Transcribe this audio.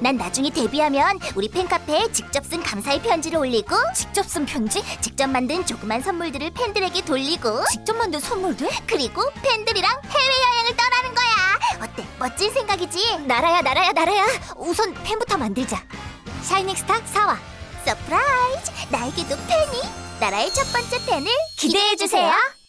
난 나중에 데뷔하면 우리 팬카페에 직접 쓴 감사의 편지를 올리고 직접 쓴 편지? 직접 만든 조그만 선물들을 팬들에게 돌리고 직접 만든 선물들? 그리고 팬들이랑 해외여행을 떠나는 거야 어때? 멋진 생각이지? 나라야 나라야 나라야 우선 팬부터 만들자 샤이닝스타 4화 surprise 나에게도 팬이 나라의 첫 번째 팬을 기대해주세요